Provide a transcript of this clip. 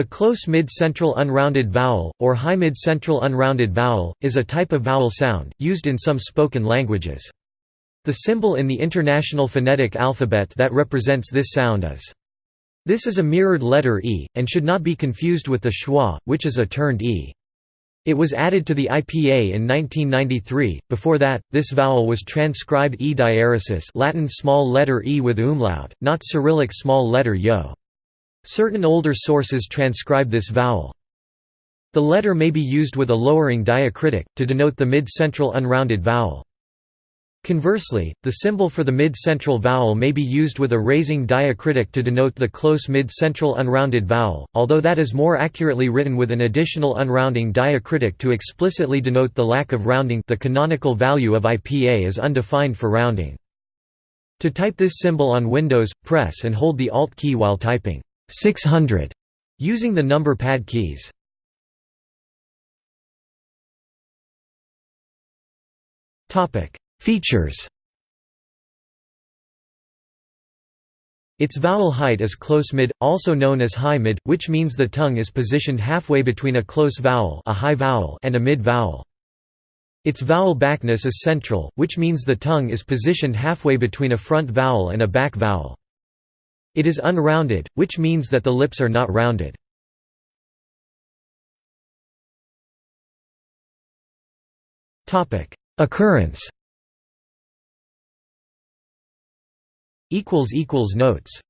The close mid-central unrounded vowel, or high mid-central unrounded vowel, is a type of vowel sound, used in some spoken languages. The symbol in the International Phonetic Alphabet that represents this sound is. This is a mirrored letter E, and should not be confused with the schwa, which is a turned E. It was added to the IPA in 1993. Before that, this vowel was transcribed E diaeresis, Latin small letter e with umlaut, not Cyrillic small letter yo. Certain older sources transcribe this vowel. The letter may be used with a lowering diacritic to denote the mid-central unrounded vowel. Conversely, the symbol for the mid-central vowel may be used with a raising diacritic to denote the close mid-central unrounded vowel, although that is more accurately written with an additional unrounding diacritic to explicitly denote the lack of rounding the canonical value of IPA is undefined for rounding. To type this symbol on Windows, press and hold the Alt key while typing 600 using the number pad keys. Topic Features Its vowel height is close mid, also known as high mid, which means the tongue is positioned halfway between a close vowel, a high vowel and a mid vowel. Its vowel backness is central, which means the tongue is positioned halfway between a front vowel and a back vowel. It is unrounded, which means that the lips are not rounded. Occurrence. Notes